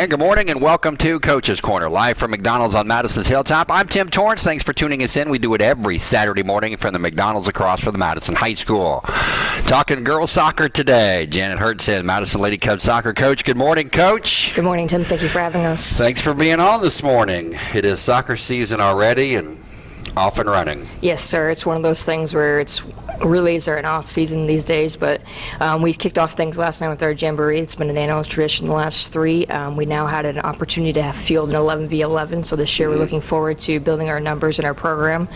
And good morning and welcome to Coach's Corner, live from McDonald's on Madison's Hilltop. I'm Tim Torrance. Thanks for tuning us in. We do it every Saturday morning from the McDonald's across from the Madison High School. Talking girls soccer today. Janet Hertzen, Madison Lady Cubs soccer coach. Good morning, coach. Good morning, Tim. Thank you for having us. Thanks for being on this morning. It is soccer season already and off and running. Yes, sir. It's one of those things where it's relays are an off season these days, but um, we kicked off things last night with our jamboree. It's been an annual tradition the last three. Um, we now had an opportunity to have field an 11 v 11, so this year we're looking forward to building our numbers in our program.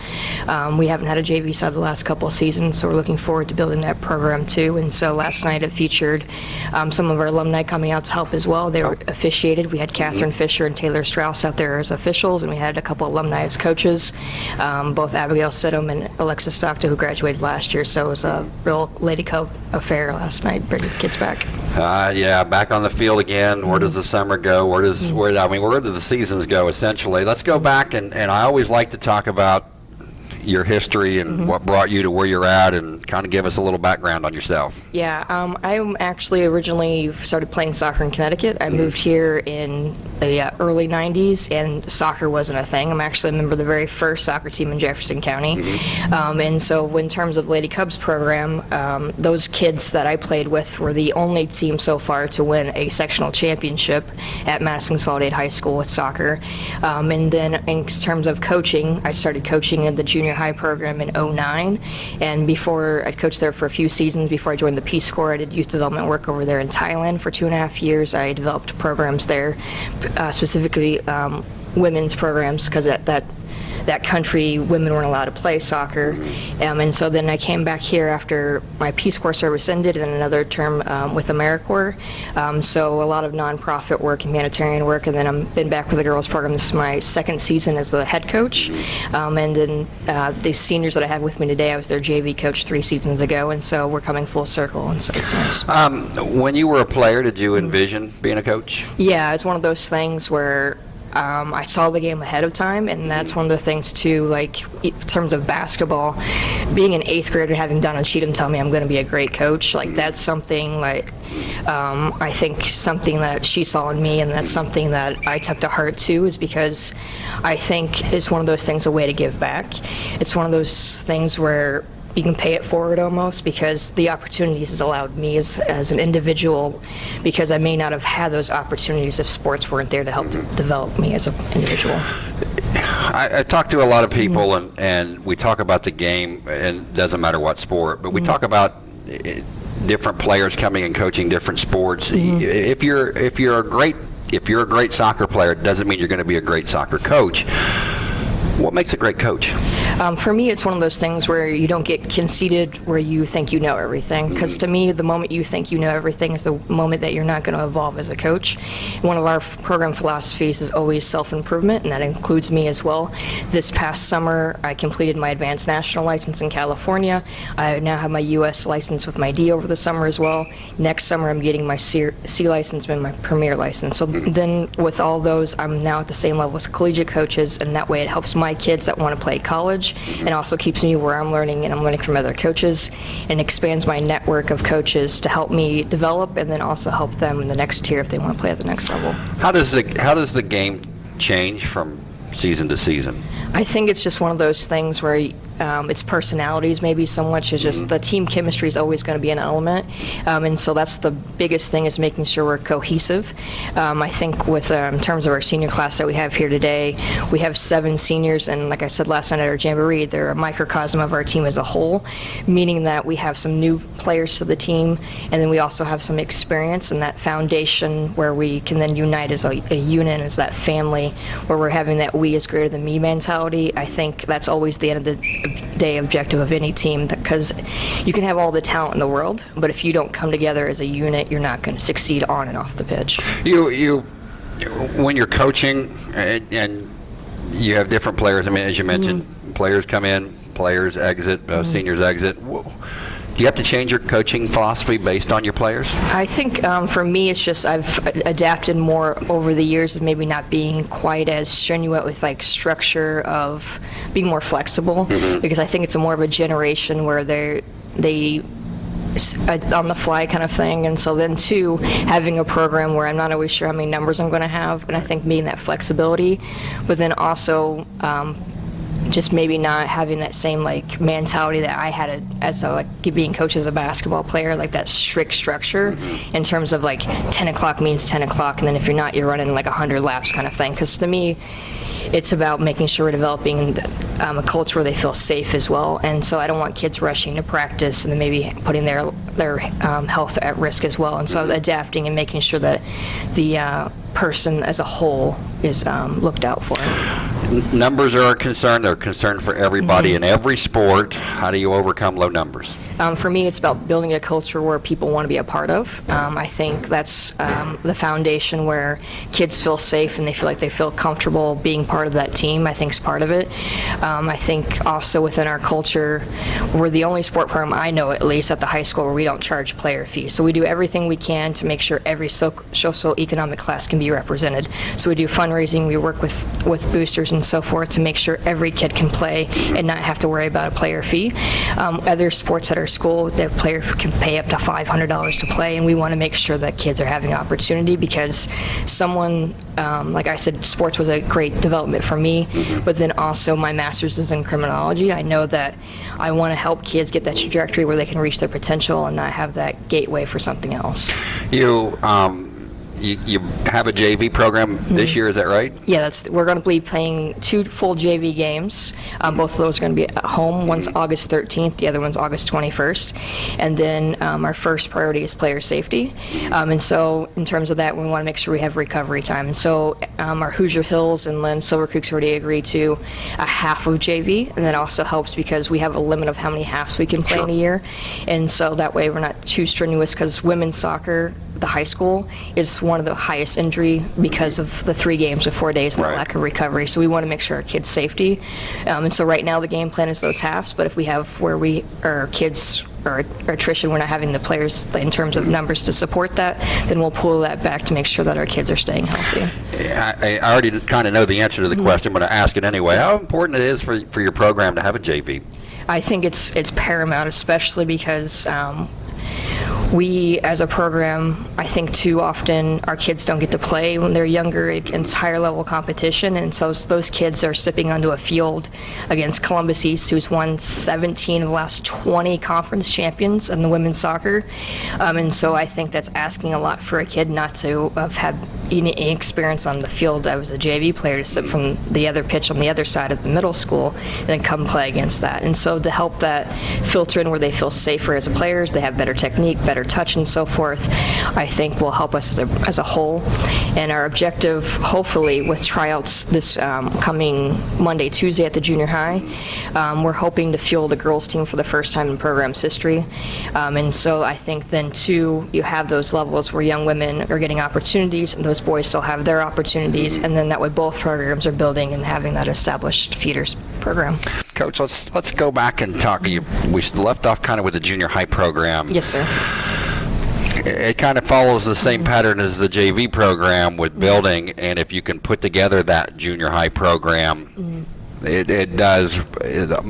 Um, we haven't had a JV side the last couple of seasons, so we're looking forward to building that program too. And so last night it featured um, some of our alumni coming out to help as well. They were officiated. We had Catherine Fisher and Taylor Strauss out there as officials, and we had a couple alumni as coaches. Um, both Abigail Sidham and Alexis Stockton, who graduated last year. So it was a real Lady Cub affair last night, bringing the kids back. Uh, yeah, back on the field again. Where does the summer go? Where does where I mean, where do the seasons go? Essentially, let's go back and and I always like to talk about your history and what brought you to where you're at, and kind of give us a little background on yourself. Yeah, um, I am actually originally started playing soccer in Connecticut. I moved here in the uh, early 90s, and soccer wasn't a thing. I'm actually a member of the very first soccer team in Jefferson County. Um, and so, in terms of the Lady Cubs program, um, those kids that I played with were the only team so far to win a sectional championship at Madison Consolidated High School with soccer. Um, and then, in terms of coaching, I started coaching in the junior high program in 09. And before I coached there for a few seasons before I joined the Peace Corps, I did youth development work over there in Thailand for two and a half years. I developed programs there, uh, specifically um, women's programs, because that, that that country, women weren't allowed to play soccer. Um, and so then I came back here after my Peace Corps service ended and another term um, with AmeriCorps. Um, so a lot of nonprofit work and humanitarian work. And then I've been back with the girls program. This is my second season as the head coach. Um, and then uh, the seniors that I have with me today, I was their JV coach three seasons ago. And so we're coming full circle. And so it's nice. Um, when you were a player, did you envision being a coach? Yeah, it's one of those things where um, I saw the game ahead of time, and that's one of the things too. Like in terms of basketball, being an eighth grader, having Donna Cheatham tell me I'm going to be a great coach, like that's something like um, I think something that she saw in me, and that's something that I took to heart too. Is because I think it's one of those things a way to give back. It's one of those things where you can pay it forward almost because the opportunities has allowed me as, as an individual because I may not have had those opportunities if sports weren't there to help mm-hmm. develop me as an individual. I, I talk to a lot of people, and, and we talk about the game, and it doesn't matter what sport, but we mm-hmm. talk about eh, different players coming and coaching different sports. Mm-hmm. If you're if you're a great if you're a great soccer player, it doesn't mean you're going to be a great soccer coach. What makes a great coach? Um, for me, it's one of those things where you don't get conceited where you think you know everything. Because to me, the moment you think you know everything is the moment that you're not going to evolve as a coach. One of our f- program philosophies is always self-improvement, and that includes me as well. This past summer, I completed my advanced national license in California. I now have my U.S. license with my D over the summer as well. Next summer, I'm getting my C, C license and my Premier license. So then, with all those, I'm now at the same level as collegiate coaches, and that way it helps my kids that want to play college and also keeps me where I'm learning and I'm learning from other coaches and expands my network of coaches to help me develop and then also help them in the next tier if they want to play at the next level. How does the how does the game change from season to season? I think it's just one of those things where um, it's personalities maybe so much as just the team chemistry is always going to be an element. Um, and so that's the biggest thing is making sure we're cohesive. Um, i think with um, in terms of our senior class that we have here today we have seven seniors and like i said last night at our jamboree they're a microcosm of our team as a whole meaning that we have some new players to the team and then we also have some experience and that foundation where we can then unite as a, a unit as that family where we're having that we is greater than me mentality. I think that's always the end of the day objective of any team because you can have all the talent in the world, but if you don't come together as a unit, you're not going to succeed on and off the pitch. You you when you're coaching and, and you have different players. I mean, as you mentioned, mm-hmm. players come in, players exit, uh, mm-hmm. seniors exit. Wh- Do you have to change your coaching philosophy based on your players? I think um, for me, it's just I've adapted more over the years of maybe not being quite as strenuous with like structure of being more flexible because I think it's a more of a generation where they're they a on the fly kind of thing. And so then two, having a program where I'm not always sure how many numbers I'm going to have, and I think being that flexibility, but then also um, just maybe not having that same like mentality that I had as a like being coach as a basketball player, like that strict structure in terms of like 10 o'clock means 10 o'clock, and then if you're not, you're running like 100 laps kind of thing. Because to me, it's about making sure we're developing um, a culture where they feel safe as well. And so I don't want kids rushing to practice and then maybe putting their their um, health at risk as well. And so adapting and making sure that the uh, person as a whole is um, looked out for. Numbers are a concern. They're a concern for everybody in every sport. How do you overcome low numbers? Um, for me, it's about building a culture where people want to be a part of. Um, I think that's um, the foundation where kids feel safe and they feel like they feel comfortable being part of that team. I think is part of it. Um, I think also within our culture, we're the only sport program I know, at least at the high school, where we don't charge player fees. So we do everything we can to make sure every so- socioeconomic class can be represented. So we do fundraising, we work with with boosters and so forth to make sure every kid can play and not have to worry about a player fee. Um, other sports at our school, the player can pay up to $500 to play, and we want to make sure that kids are having opportunity because someone, um, like I said, sports was a great development for me, but then also my master's is in criminology. I know that I want to help kids get that trajectory where they can reach their potential and not have that gateway for something else. You, um, you, you have a JV program this year, is that right? Yeah, that's, we're going to be playing two full JV games. Um, both of those are going to be at home. One's August 13th, the other one's August 21st. And then um, our first priority is player safety. Um, and so in terms of that, we want to make sure we have recovery time. And so um, our Hoosier Hills and Lynn Silver Creek's already agreed to a half of JV. And that also helps because we have a limit of how many halves we can play in a year. And so that way we're not too strenuous because women's soccer the high school is one of the highest injury because of the three games of four days and Right. the lack of recovery. So we want to make sure our kids' safety. Um, and so right now the game plan is those halves, but if we have where we our kids or attrition, we're not having the players in terms of numbers to support that, then we'll pull that back to make sure that our kids are staying healthy. I, I already kind of know the answer to the question, but I ask it anyway. How important it is for, for your program to have a JV? I think it's it's paramount, especially because um, we, as a program, I think too often our kids don't get to play when they're younger against higher level competition, and so those kids are stepping onto a field against Columbus East, who's won 17 of the last 20 conference champions in the women's soccer, um, and so I think that's asking a lot for a kid not to have had any experience on the field as a JV player to sit from the other pitch on the other side of the middle school and then come play against that. And so to help that filter in where they feel safer as players, they have better technique, better touch and so forth, I think will help us as a, as a whole. And our objective, hopefully, with tryouts this um, coming Monday, Tuesday at the junior high, um, we're hoping to fuel the girls team for the first time in program's history. Um, and so I think then too, you have those levels where young women are getting opportunities and those boys still have their opportunities. And then that way both programs are building and having that established feeders program. Coach, let's let's go back and talk. You, we left off kind of with the junior high program. Yes, sir. It, it kind of follows the same mm-hmm. pattern as the JV program with mm-hmm. building, and if you can put together that junior high program, mm-hmm. It, it does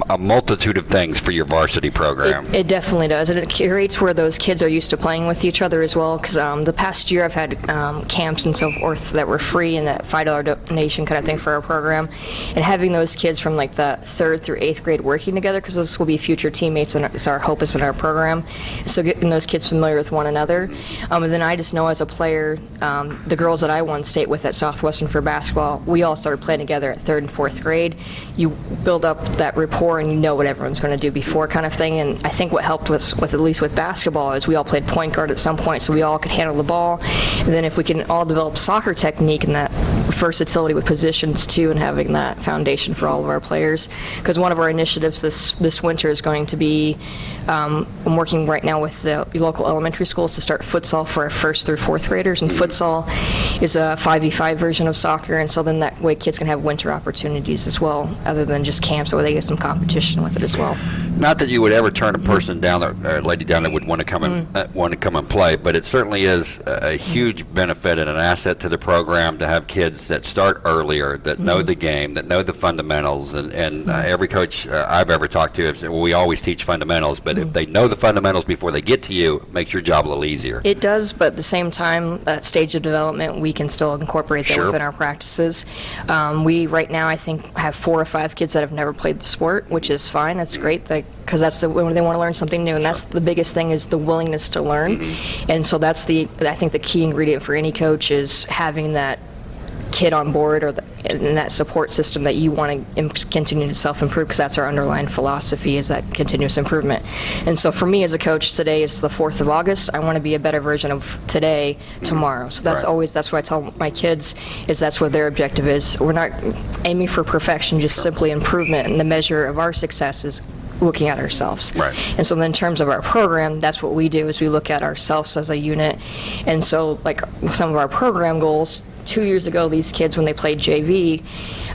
a multitude of things for your varsity program. It definitely does, and it curates where those kids are used to playing with each other as well. Because um, the past year, I've had um, camps and so forth that were free and that five dollar donation kind of thing for our program, and having those kids from like the third through eighth grade working together because those will be future teammates, and it's our hope is in our program. So getting those kids familiar with one another, um, and then I just know as a player, um, the girls that I won state with at Southwestern for basketball, we all started playing together at third and fourth grade. You build up that rapport and you know what everyone's going to do before kind of thing. And I think what helped with, with at least with basketball is we all played point guard at some point, so we all could handle the ball. And then if we can all develop soccer technique and that versatility with positions too, and having that foundation for all of our players. Because one of our initiatives this this winter is going to be, um, I'm working right now with the local elementary schools to start futsal for our first through fourth graders. And futsal is a 5v5 version of soccer, and so then that way kids can have winter opportunities as well, other than just camps where they get some competition with it as well. Not that you would ever turn a person down, or a lady down that would want to come and uh, want to come and play, but it certainly is a, a huge benefit and an asset to the program to have kids that start earlier, that know the game, that know the fundamentals. And, and uh, every coach uh, I've ever talked to has said, well, we always teach fundamentals, but if they know the fundamentals before they get to you, it makes your job a little easier. It does, but at the same time, that stage of development, we can still incorporate that Sure. within our practices. Um, we, right now, I think, have four or five kids that have never played the sport, which is fine. That's great, because that's the, when they want to learn something new, and that's the biggest thing is the willingness to learn. Mm-hmm. And so that's the, I think, the key ingredient for any coach is having that kid on board or the, and that support system that you want to continue to self-improve because that's our underlying philosophy is that continuous improvement. And so for me as a coach, today is the 4th of August. I want to be a better version of today tomorrow. So that's Right. always, that's what I tell my kids is that's what their objective is. We're not aiming for perfection, just simply improvement. And the measure of our success is looking at ourselves. Right. And so then in terms of our program, that's what we do is we look at ourselves as a unit. And so like some of our program goals, two years ago, these kids, when they played JV,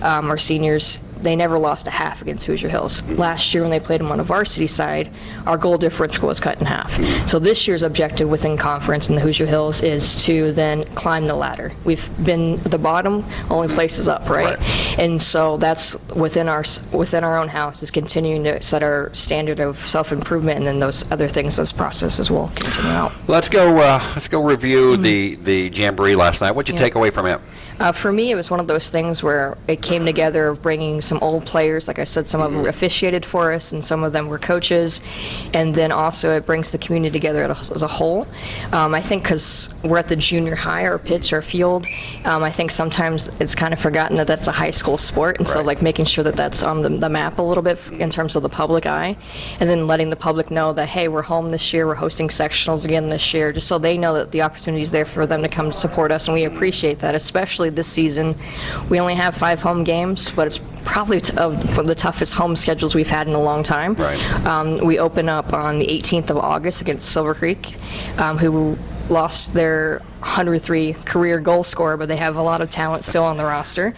um, our seniors, they never lost a half against Hoosier Hills. Last year, when they played them on the varsity side, our goal differential was cut in half. So this year's objective within conference in the Hoosier Hills is to then climb the ladder. We've been at the bottom, only place is up, right? Right. And so that's within our, within our own house is continuing to set our standard of self-improvement and then those other things, those processes will continue out. Let's go. Uh, let's go review the the jamboree last night. What'd you. Yeah. take away from it? Uh, for me, it was one of those things where it came together of bringing some old players. Like I said, some of them officiated for us, and some of them were coaches. And then also, it brings the community together as a- whole. Um, I think because we're at the junior high, our pitch, our field, um, I think sometimes it's kind of forgotten that that's a high school sport. And so, like making sure that that's on the, the map a little bit f- in terms of the public eye, and then letting the public know that hey, we're home this year, we're hosting sectionals again this year, just so they know that the opportunity is there for them to come support us, and we appreciate that. Especially this season, we only have five home games, but it's probably t- of one of the toughest home schedules we've had in a long time. Right. Um, we open up on the 18th of August against Silver Creek, um, who lost their 103 career goal scorer, but they have a lot of talent still on the roster.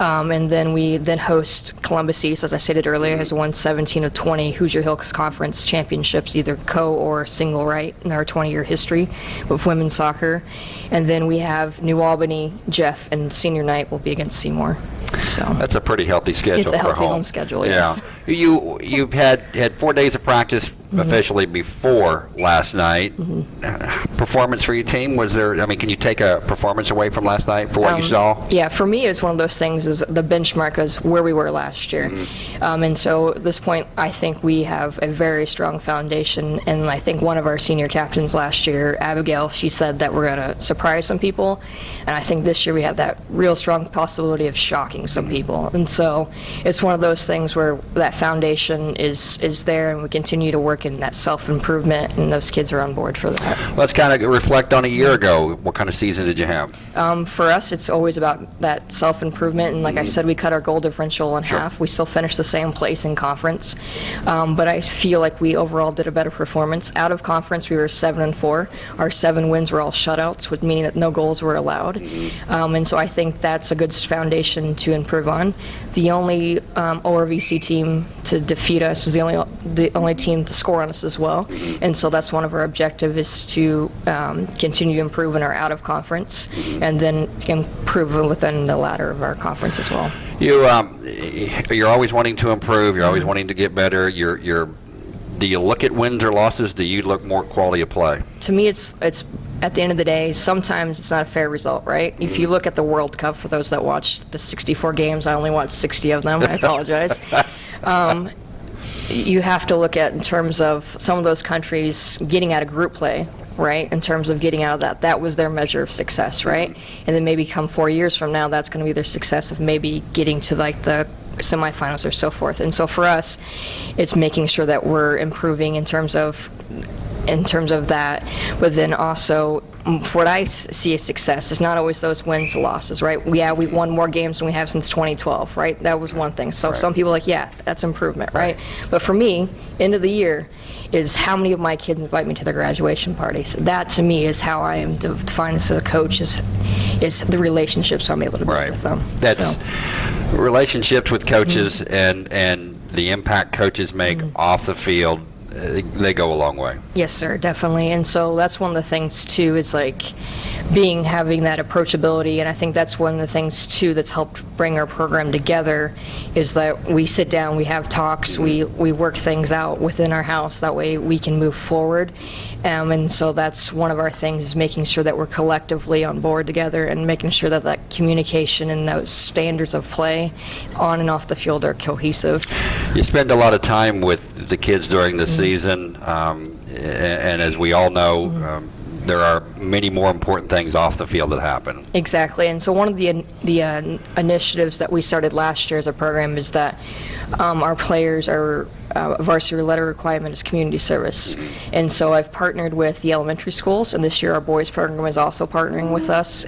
Um, and then we then host Columbus East, as I stated earlier, has won 17 of 20 Hoosier Hills Conference championships, either co or single right in our 20-year history with women's soccer. And then we have New Albany, Jeff, and senior night will be against Seymour. So. That's a pretty healthy schedule. It's a healthy home schedule, Yeah. yes. You you've had had four days of practice. Officially before last night. Uh, performance for your team was there? I mean, can you take a performance away from last night for what you saw? Um, Yeah, for me, it's one of those things is the benchmark is where we were last year. Mm-hmm. Um, and so at this point, I think we have a very strong foundation. And I think one of our senior captains last year, Abigail, she said that we're going to surprise some people. And I think this year we have that real strong possibility of shocking some people. And so it's one of those things where that foundation is, is there and we continue to work in that self-improvement and those kids are on board for that. Let's kind of reflect on a year ago. What kind of season did you have? Um, for us, it's always about that self-improvement, and like I said, we cut our goal differential in half. We still finished the same place in conference, um, but I feel like we overall did a better performance. Out of conference, we were seven and four. Our seven wins were all shutouts, with meaning that no goals were allowed, um, and so I think that's a good foundation to improve on. The only um, ORVC team to defeat us was the only the only team to score on us as well, and so that's one of our objectives is to um, continue to improve in our out of conference, and then improve within the ladder of our conference as well. You um, you're always wanting to improve. You're always wanting to get better. You're you're. Do you look at wins or losses? Do you look more quality of play? To me, it's it's at the end of the day, sometimes it's not a fair result, right? If you look at the World Cup, for those that watched the 64 games, I only watched 60 of them. I apologize. um, you have to look at in terms of some of those countries getting out of group play, right? In terms of getting out of that, that was their measure of success, right? And then maybe come four years from now, that's going to be their success of maybe getting to like the semifinals or so forth. And so for us, it's making sure that we're improving in terms of in terms of that, but then also what I see as success is not always those wins and losses, right? We, yeah, we won more games than we have since 2012, right? That was one thing. So some people are like, yeah, that's improvement, right? But for me, end of the year is how many of my kids invite me to their graduation parties. That to me is how I am de- defined as a coach is, is the relationships I'm able to build Right. with them. That's So- relationships with coaches mm-hmm. and and the impact coaches make mm-hmm. off the field, uh, they go a long way. Yes, sir, definitely. And so that's one of the things too is like being having that approachability and I think that's one of the things too that's helped bring our program together is that we sit down, we have talks, we we work things out within our house that way we can move forward. Um, and so that's one of our things is making sure that we're collectively on board together and making sure that that communication and those standards of play on and off the field are cohesive. You spend a lot of time with the kids during the season, um, a- and as we all know, um, there are many more important things off the field that happen. Exactly, and so one of the the uh, initiatives that we started last year as a program is that um, our players are uh, varsity letter requirement is community service, and so I've partnered with the elementary schools, and this year our boys program is also partnering with us,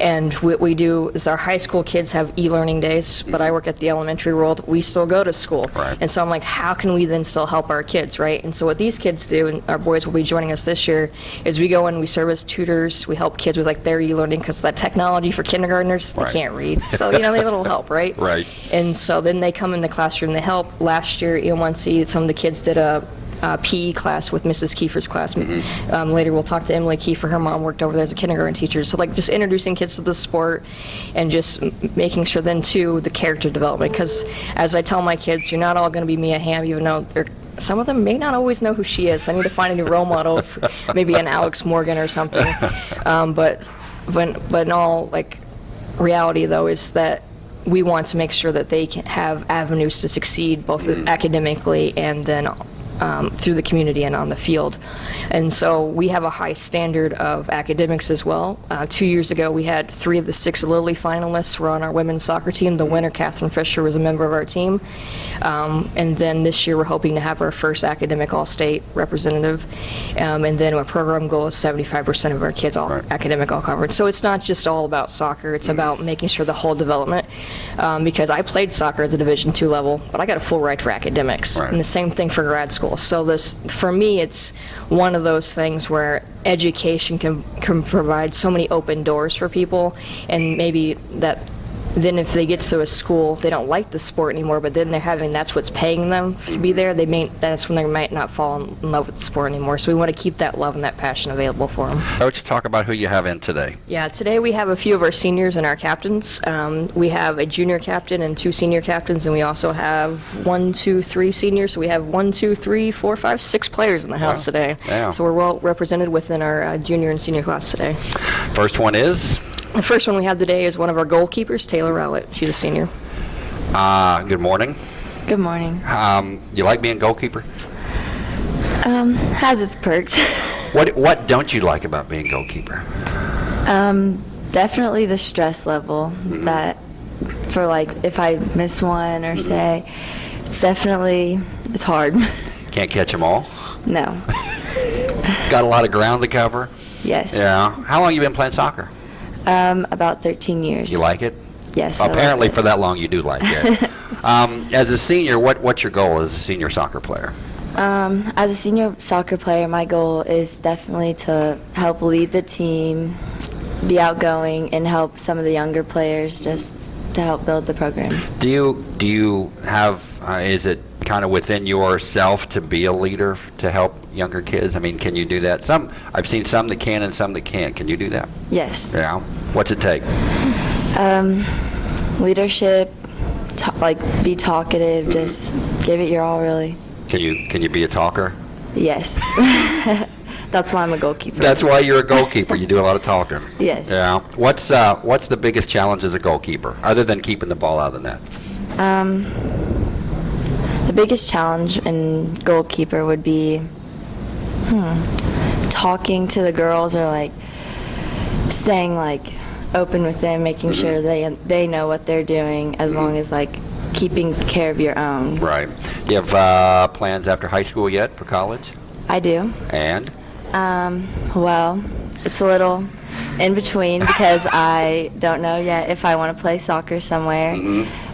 and what we do is our high school kids have e-learning days, but I work at the elementary world. We still go to school, Right. and so I'm like, how can we then still help our kids, right? And so what these kids do, and our boys will be joining us this year, is we go in, we serve as tutors, we help kids with like their e-learning because that technology for kindergartners, they can't read, so you know they have a little help, right? Right. And so then they come in the classroom, they help. Last year, E1C, some of the kids did a. Uh, PE class with Mrs. Kiefer's class. Um, later, we'll talk to Emily Kiefer. Her mom worked over there as a kindergarten teacher. So, like, just introducing kids to the sport and just m- making sure then, too, the character development. Because as I tell my kids, you're not all going to be Mia Hamm, even though they're some of them may not always know who she is. I need to find a new role model, for maybe an Alex Morgan or something. Um, but when, but in all like reality, though, is that we want to make sure that they can have avenues to succeed both mm. academically and then um, through the community and on the field. And so we have a high standard of academics as well. Uh, two years ago, we had three of the six Lilly finalists were on our women's soccer team. The winner, Catherine Fisher, was a member of our team. Um, and then this year, we're hoping to have our first academic all-state representative. Um, and then our program goal is 75% of our kids all Right. academic all conference. So it's not just all about soccer. It's about making sure the whole development. Um, because I played soccer at the Division two level, but I got a full ride for academics, Right. and the same thing for grad school. So this, for me, it's one of those things where education can can provide so many open doors for people, and maybe that. Then, if they get to a school, they don't like the sport anymore, but then they're having that's what's paying them to be there. They may that's when they might not fall in love with the sport anymore. So we want to keep that love and that passion available for them. Coach, talk about who you have in today. Yeah, today we have a few of our seniors and our captains. Um, we have a junior captain and two senior captains, and we also have one, two, three seniors. So we have one, two, three, four, five, six players in the house Wow. today. Yeah. So we're well represented within our uh, junior and senior class today. First one is, The first one we have today is one of our goalkeepers, Taylor Rowlett. She's a senior. uh, good morning. Good morning. Um, you like being goalkeeper? Um, has its perks. What What don't you like about being goalkeeper? um, definitely the stress level that for like if I miss one or say, it's definitely it's hard. Can't catch them all. no. Got a lot of ground to cover. Yes. Yeah. How long you been playing soccer? Um, about 13 years. You like it? Yes. Apparently, it. for that long, you do like it. um, as a senior, what what's your goal as a senior soccer player? Um, as a senior soccer player, my goal is definitely to help lead the team, be outgoing, and help some of the younger players just to help build the program. Do you do you have? Uh, is it kind of within yourself to be a leader to help younger kids? I mean, can you do that? Some I've seen some that can and some that can't. Can you do that? Yes. Yeah. What's it take? Um, leadership, like be talkative, just give it your all, really. Can you can you be a talker? Yes. That's why I'm a goalkeeper. That's why you're a goalkeeper. You do a lot of talking. Yes. Yeah. What's uh, what's the biggest challenge as a goalkeeper, other than keeping the ball out of the net? Um, the biggest challenge in goalkeeper would be, hmm, talking to the girls or like staying like open with them, making sure they they know what they're doing, as long as like keeping care of your own. Right. Do you have uh, plans after high school yet for college? I do. And Um, well, it's a little in between because I don't know yet if I want to play soccer somewhere,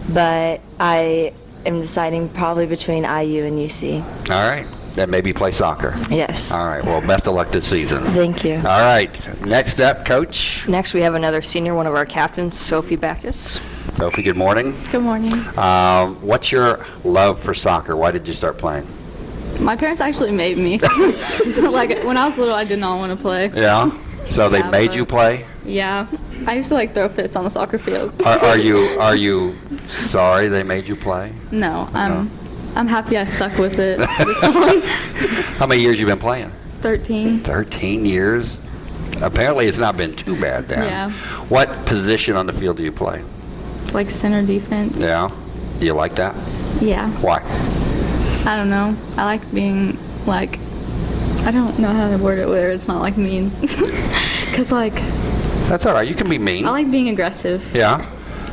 but I am deciding probably between IU and UC. all right, then maybe play soccer. Yes. All right. Well, best of luck this season. Thank you. All right. Next up, coach. Next, we have another senior, one of our captains, Sophie Backus. Sophie, good morning. Good morning. Um, what's your love for soccer? Why did you start playing? My parents actually made me. like when I was little, I did not want to play. Yeah. So they Yeah, made you play? Yeah, I used to like throw fits on the soccer field. Are, are you are you sorry they made you play? No, I'm No. I'm happy I stuck with it. How many years you been playing? 13. 13 years. Apparently, it's not been too bad then. Yeah. What position on the field do you play? Like center defense. Yeah. Do you like that? Yeah. Why? I don't know. I like being like I don't know how to word it where it's not like mean. Cuz like That's all right. You can be mean. I like being aggressive. yeah.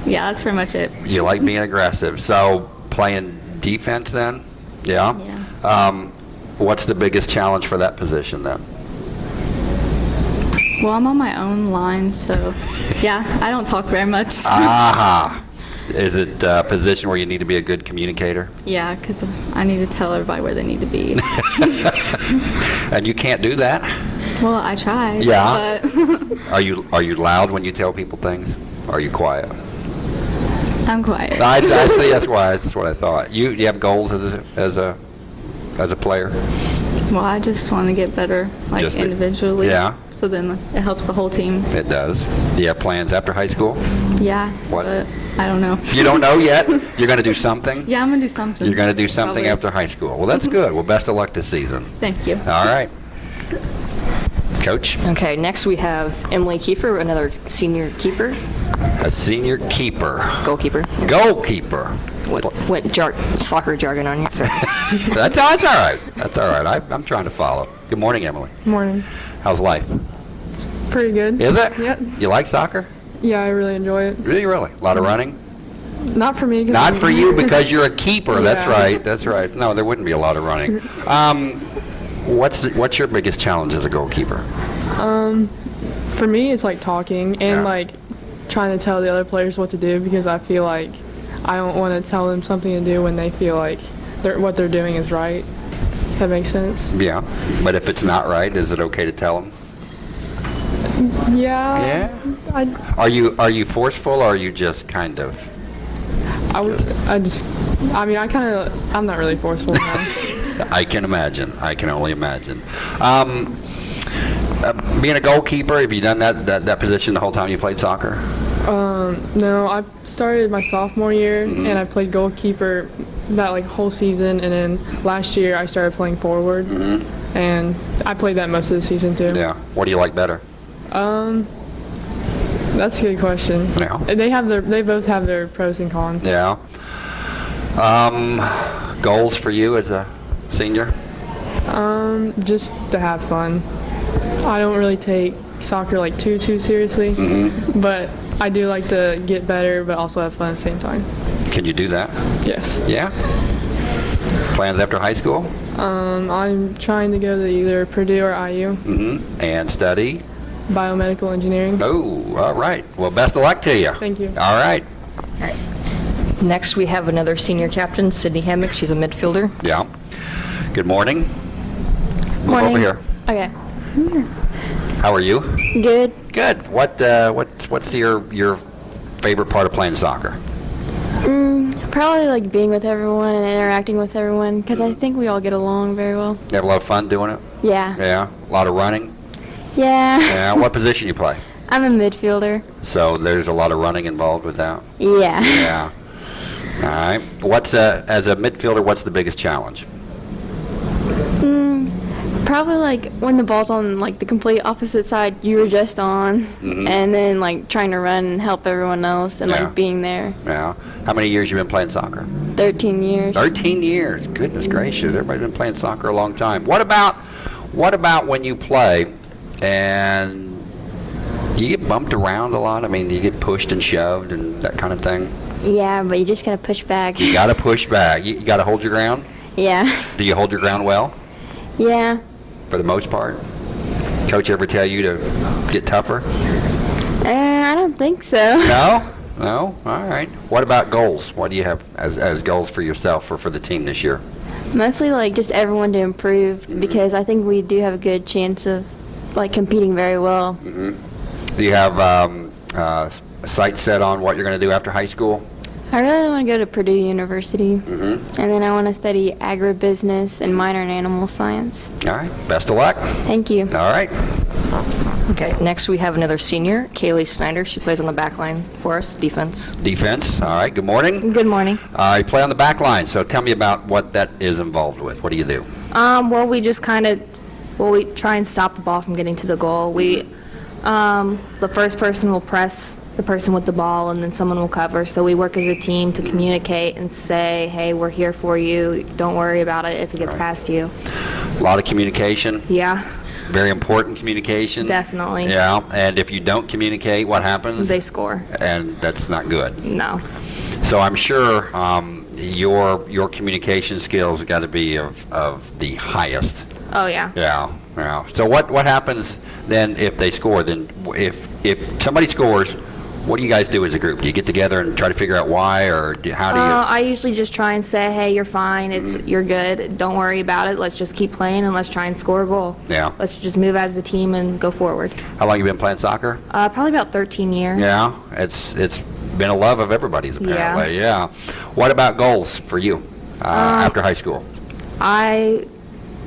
Yeah, that's pretty much it. You like being aggressive. So playing defense then? Yeah. Yeah. Um, what's the biggest challenge for that position then? Well, I'm on my own line, so yeah, I don't talk very much. Aha. Is it a position where you need to be a good communicator? Yeah, because I need to tell everybody where they need to be. And you can't do that? well, I try. Yeah. But Are you are you loud when you tell people things? Are you quiet? I'm quiet. I, I see. That's why. That's what I thought. You you have goals as a as a as a player. well, I just want to get better, like Just individually. Yeah. So then it helps the whole team. It does. Do you have plans after high school? Yeah. What? But I don't know. You don't know yet. You're going to do something. Yeah, I'm gonna do something. You're going to do something Probably. after high school. Well, that's mm-hmm. good. Well, best of luck this season. Thank you. All right. Coach, Okay, next we have Emily Kiefer, another senior keeper, a senior keeper, goalkeeper. goalkeeper. What, what jar- soccer jargon on you? So. That's, that's all right. That's all right. I, I'm trying to follow. Good morning, Emily. Morning. How's life? It's pretty good. Is it? Yep. You like soccer? Yeah, I really enjoy it. Really, really? A lot of running? Not for me. Not I'm- for you because you're a keeper. That's right. That's right. No, there wouldn't be a lot of running. Um, what's the, what's your biggest challenge as a goalkeeper? Um, For me, it's like talking and Yeah. like trying to tell the other players what to do because I feel like I don't want to tell them something to do when they feel like they're, what they're doing is right. If that makes sense. Yeah. But if it's not right, is it okay to tell them? Yeah. Yeah. I, Are you are you forceful or are you just kind of? I, would- I just, I mean, I kind of, I'm not really forceful. I can imagine. I can only imagine. Um, uh, being a goalkeeper, have you done that, that that position the whole time you played soccer? Um, no, I started my sophomore year Mm-hmm. and I played goalkeeper that like whole season, and then last year I started playing forward, and I played that most of the season too. Yeah. What do you like better? That's a good question. Yeah. They have their, they both have their pros and cons. Yeah. Um, goals for you as a senior? Um, just to have fun. I don't really take soccer like too too seriously, Mm-hmm. but I do like to get better, but also have fun at the same time. Can you do that? Yes. Yeah. Plans after high school? Um, I'm trying to go to either Purdue or IU, Mm-hmm. And study? Biomedical engineering. Oh, all right. Well, best of luck to you. Thank you. All right. All right. Next we have another senior captain, Sydney Hammock. She's a midfielder. Yeah. Good morning. Move Morning. over here. Okay. How are you? Good. Good. What uh, what's what's your your favorite part of playing soccer? Mm, probably like being with everyone and interacting with everyone because I think we all get along very well. You have a lot of fun doing it? Yeah. Yeah. A lot of running? Yeah. Yeah. what position you play? I'm a midfielder. So there's a lot of running involved with that. Yeah. Yeah. All right. What's uh, as a midfielder? What's the biggest challenge? Mm, probably like when the ball's on like the complete opposite side you were just on, Mhm. and then like trying to run and help everyone else and Yeah. like being there. Yeah. How many years you been playing soccer? 13 years. 13 years. Goodness gracious. Everybody's been playing soccer a long time. What about what about when you play and do you get bumped around a lot? I mean, do you get pushed and shoved and that kind of thing? Yeah, but you just gotta push back. You got to push back. You, you got to hold your ground. yeah. Do you hold your ground well Yeah. for the most part? Coach ever tell you to get tougher? Uh, I don't think so. No? No? All right. What about goals? What do you have as, as goals for yourself or for the team this year? Mostly like just everyone to improve because I think we do have a good chance of like competing very well. Do you have um, uh, sights set on what you're going to do after high school? I really want to go to Purdue University. And then I want to study agribusiness and minor in animal science. All right, best of luck. Thank you. All right. Okay, next we have another senior, Kaylee Snyder. She plays on the back line for us, defense. Defense, all right, good morning. Good morning. Uh, you play on the back line, so tell me about what that is involved with. What do you do? Um, well, we just kind of, well, we try and stop the ball from getting to the goal. We, um, the first person will press the person with the ball, and then someone will cover. So we work as a team to communicate and say, "Hey, we're here for you. Don't worry about it if it gets past you." A lot of communication, Yeah, very important communication. Definitely. Yeah, and if you don't communicate, what happens? they score. And that's not good. No. So I'm sure um, your your communication skills got to be of, of the highest. Oh yeah. Yeah, yeah. So what what happens then if they score? Then if if somebody scores, what do you guys do as a group? Do you get together and try to figure out why, or do, how do you? Uh, I usually just try and say, "Hey, you're fine. It's you're good. Don't worry about it. Let's just keep playing and let's try and score a goal." Yeah. Let's just move as a team and go forward. how long you been playing soccer? Uh, probably about 13 years. Yeah, it's it's been a love of everybody's apparently. Yeah. yeah. What about goals for you uh, after high school? I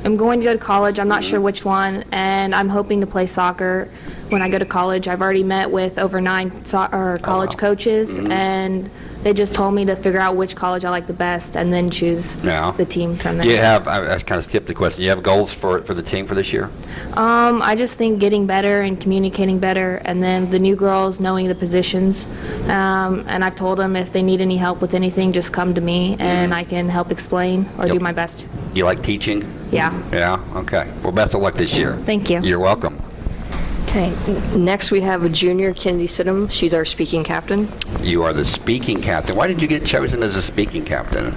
am going to go to college. I'm not sure mm-hmm. which one, and I'm hoping to play soccer when I go to college. I've already met with over nine so- or oh, college coaches, mm-hmm. and they just told me to figure out which college I like the best and then choose Yeah. the team from there. You have? I, I kind of skipped the question. You have goals for for the team for this year? Um, I just think getting better and communicating better, and then the new girls knowing the positions. Um, and I've told them if they need any help with anything, just come to me, and I can help explain or do my best. You like teaching? Yeah. Yeah. Okay. Well, best of luck this year. Thank you. You're welcome. Okay, next we have a junior, Kennedy Sidham. She's our speaking captain. You are the speaking captain. Why did you get chosen as a speaking captain?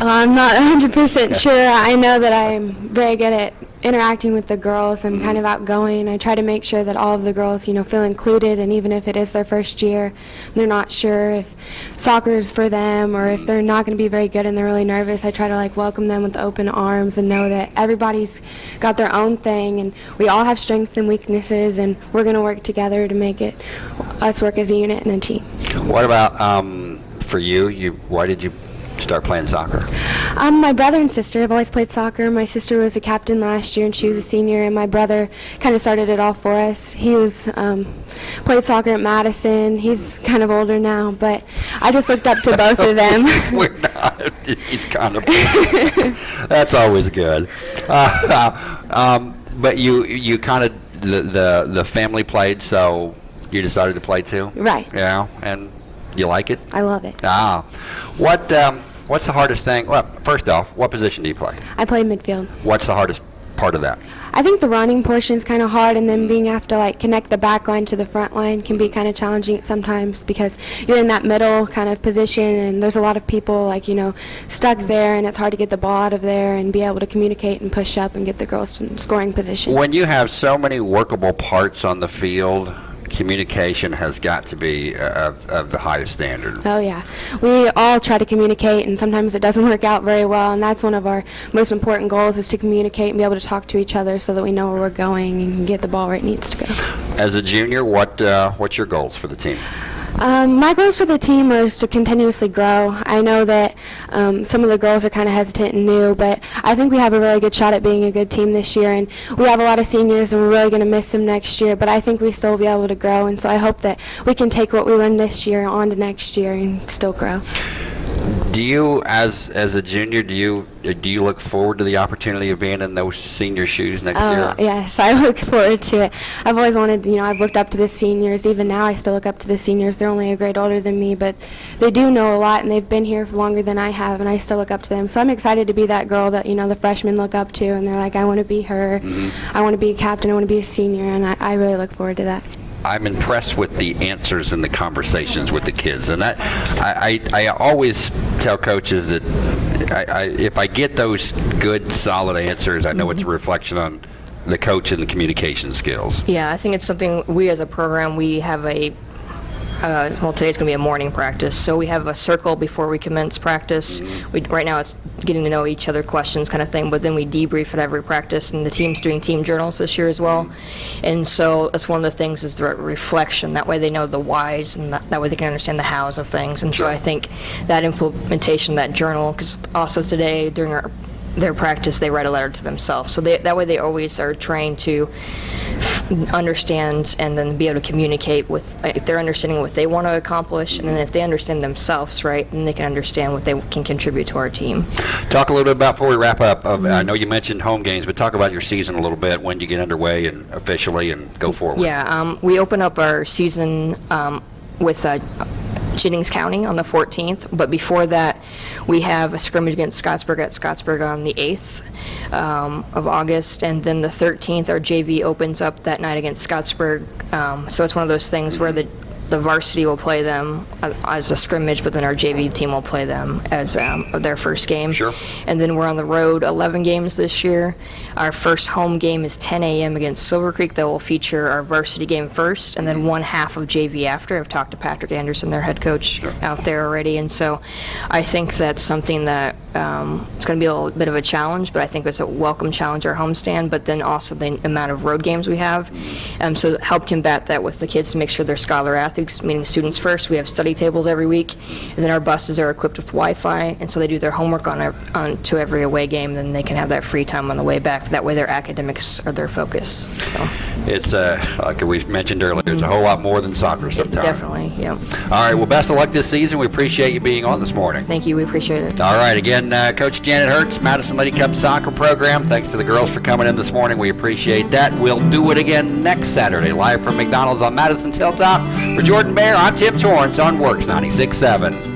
I'm not 100% sure. I know that I'm very good at interacting with the girls. I'm kind of outgoing. I try to make sure that all of the girls, you know, feel included. And even if it is their first year, they're not sure if soccer is for them or if they're not going to be very good and they're really nervous. I try to like welcome them with open arms and know that everybody's got their own thing and we all have strengths and weaknesses and we're going to work together to make it us work as a unit and a team. What about um, for you? You why did you start playing soccer? Um, my brother and sister have always played soccer. My sister was a captain last year, and she was a senior. And my brother kind of started it all for us. He was um, played soccer at Madison. He's kind of older now, but I just looked up to both of them. We're not. He's kind of. That's always good. Uh, um, but you you kind of the, the the family played, so you decided to play too. Right. Yeah, and you like it. I love it. Ah, what um, what's the hardest thing? Well, first off, what position do you play? I play midfield. What's the hardest part of that? I think the running portion is kind of hard, and then being have to like connect the back line to the front line can be kind of challenging sometimes because you're in that middle kind of position, and there's a lot of people like you know stuck there, and it's hard to get the ball out of there and be able to communicate and push up and get the girls to scoring position. When you have so many workable parts on the field, communication has got to be uh, of, of the highest standard. Oh yeah, we all try to communicate, and sometimes it doesn't work out very well. And that's one of our most important goals: is to communicate and be able to talk to each other, so that we know where we're going and get the ball where it needs to go. As a junior, what uh, what's your goals for the team? Um, my goals for the team are to continuously grow. I know that um, some of the girls are kind of hesitant and new, but I think we have a really good shot at being a good team this year. And we have a lot of seniors, and we're really going to miss them next year. But I think we still will be able to grow, and so I hope that we can take what we learned this year on to next year and still grow. Do you, as as a junior, do you do you look forward to the opportunity of being in those senior shoes next Uh, year? yes, I look forward to it. I've always wanted, you know, I've looked up to the seniors. Even now, I still look up to the seniors. They're only a grade older than me, but they do know a lot, and they've been here for longer than I have, and I still look up to them. So I'm excited to be that girl that, you know, the freshmen look up to, and they're like, I want to be her. I want to be a captain. I want to be a senior, and I, I really look forward to that. I'm impressed with the answers and the conversations with the kids, and that I, I, I always tell coaches that I, I, if I get those good, solid answers, I know it's a mm-hmm. reflection on the coach and the communication skills. Yeah, I think it's something we as a program we have a uh, well, today's going to be a morning practice. So we have a circle before we commence practice. We, right now it's getting to know each other questions kind of thing, but then we debrief at every practice, and the team's doing team journals this year as well. And so that's one of the things is the re- reflection. That way they know the whys, and that, that way they can understand the hows of things. And so I think that implementation, that journal, because also today during our their practice, they write a letter to themselves. So they, that way they always are trained to f- understand and then be able to communicate with, uh, if they're understanding what they want to accomplish, and then if they understand themselves, right, then they can understand what they can contribute to our team. Talk a little bit about, before we wrap up, uh, I know you mentioned home games, but talk about your season a little bit, when you get underway and officially and go forward. Yeah, um, we open up our season um, with uh, Jennings County on the 14th, but before that, we have a scrimmage against Scottsburg at Scottsburg on the 8th um, of August, and then the 13th, our JV opens up that night against Scottsburg. Um, so it's one of those things where the the varsity will play them as a scrimmage, but then our JV team will play them as um, their first game. Sure. And then we're on the road 11 games this year. Our first home game is 10 a.m. against Silver Creek that will feature our varsity game first, and then one half of JV after. I've talked to Patrick Anderson, their head coach, out there already, and so I think that's something that um, it's going to be a little bit of a challenge, but I think it's a welcome challenge our homestand, but then also the amount of road games we have. Um, so help combat that with the kids to make sure they're scholar athletes, meaning students first. We have study tables every week, and then our buses are equipped with Wi-Fi, and so they do their homework on, our, on to every away game, then they can have that free time on the way back. That way their academics are their focus. So It's, uh, like we mentioned earlier, it's a whole lot more than soccer sometimes. definitely, yeah. All right, well, best of luck this season. We appreciate you being on this morning. Thank you, we appreciate it. All right, again, uh, Coach Janet Hertz, Madison Lady Cub Soccer Program. Thanks to the girls for coming in this morning. We appreciate that. We'll do it again next Saturday, live from McDonald's on Madison's Hilltop. For Jordan Bear, I'm Tim Torrance on WORX 96.7.